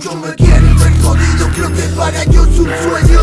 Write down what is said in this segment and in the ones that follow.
creo que para ellos es un sueño.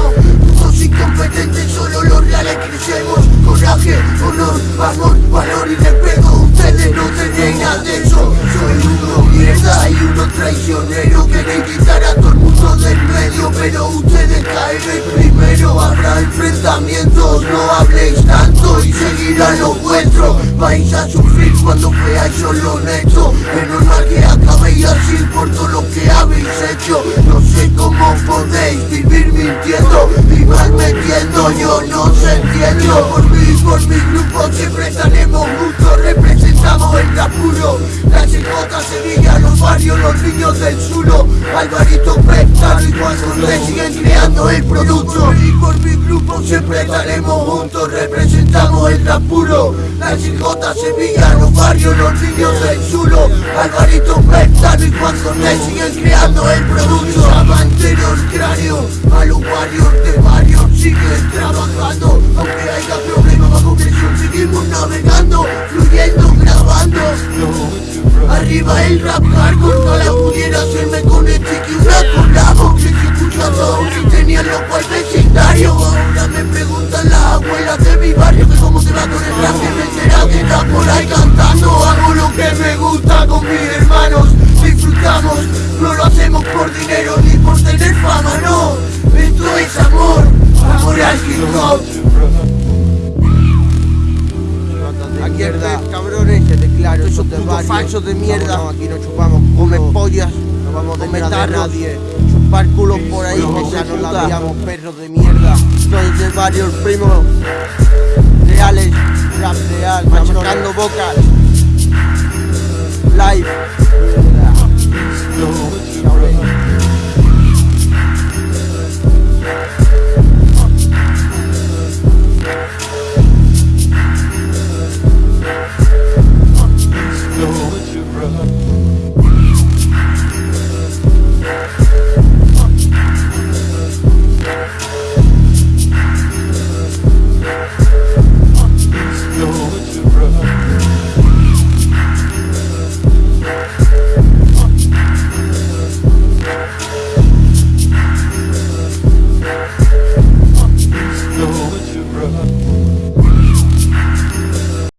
Todos incompetentes, solo los reales crecemos. Coraje, honor, amor, valor y respeto. Ustedes no tienen nada de eso. Soy uno mierda y uno traicionero. Queréis quitar a todo el mundo del medio Pero ustedes caen primero. Habrá enfrentamientos, no habléis tanto Y seguirán los vuestros. Vais a sufrir cuando veáis solo honesto Es normal que acabéis así por todo lo que habéis No sé cómo podéis vivir mintiendo. Y mal metiendo, yo no sé entiendo. Por mí, por mi grupo siempre estaremos juntos. Representamos el apuro La chicota Sevilla, los barrios, los niños del sulo Alvarito Siguen creando el producto. Y por mi grupo siempre estaremos juntos. Representamos el apuro. La chicota Sevilla, los barrios, los niños del sulo Alvarito Pectano y Juan José siguen creando el producto. Amanteros cráneo a los barrios de barrios. Siguen trabajando Aunque haya problemas bajo presión seguimos navegando Fluyendo, grabando. Arriba el rap hardcore, ojalá pudiera hacerme con el chiqui una No lo hacemos por dinero ni por tener fama, no Esto es amor, amor al hip hop Aquí está, cabrones, Te declaro, esos putos falsos de mierda. No, aquí no chupamos come pollas, no vamos come detrás de tarros, nadie chupar culos por ahí, que ya nos la puta. liamos, perros de mierda. Soy de varios primos reales, rap real, machacando bocas. Live.